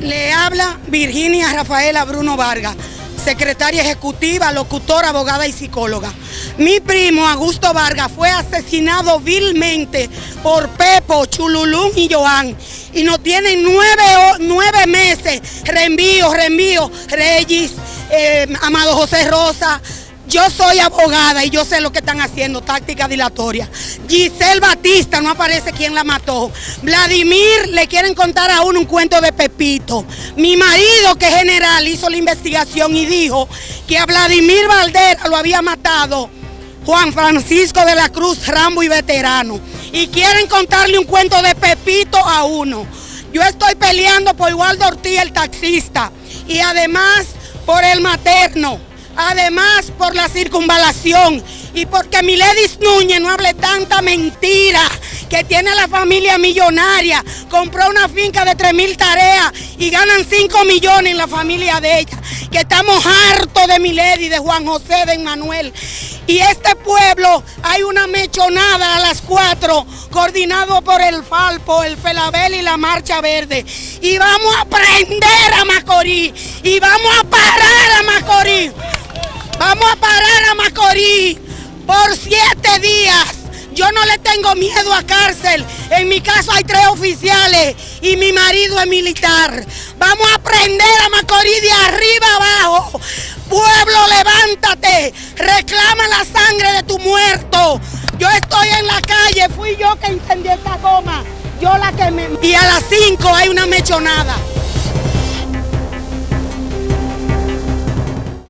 Le habla Virginia Rafaela Bruno Vargas, secretaria ejecutiva, locutora, abogada y psicóloga. Mi primo Augusto Vargas fue asesinado vilmente por Pepo, Chululún y Joan. Y no tienen nueve, meses, reenvío, reenvío, Reyes, eh, Amado José Rosa, yo soy abogada y yo sé lo que están haciendo, táctica dilatoria. Giselle Batista, no aparece quién la mató. Vladimir, le quieren contar a uno un cuento de Pepito. Mi marido, que es general, hizo la investigación y dijo que a Vladimir Valdera lo había matado Juan Francisco de la Cruz, Rambo y veterano. Y quieren contarle un cuento de Pepito a uno. Yo estoy peleando por Waldo Ortiz, el taxista, y además por el materno. Además, por la circunvalación y porque Miledis Núñez no hable tanta mentira que tiene la familia millonaria, compró una finca de 3 mil tareas y ganan 5 millones en la familia de ella, que estamos hartos de Milady, de Juan José, de Manuel. Y este pueblo hay una mechonada a las 4, coordinado por el Falpo, el Felabel y la Marcha Verde. Y vamos a prender a Macorís, y vamos a parar a Macorís. Vamos a parar a Macorís por siete días. Yo no le tengo miedo a cárcel. En mi caso hay tres oficiales y mi marido es militar. Vamos a prender a Macorís de arriba abajo. Pueblo, levántate. Reclama la sangre de tu muerto. Yo estoy en la calle. Fui yo que incendié esa goma. Yo la que me... Y a las cinco hay una mechonada.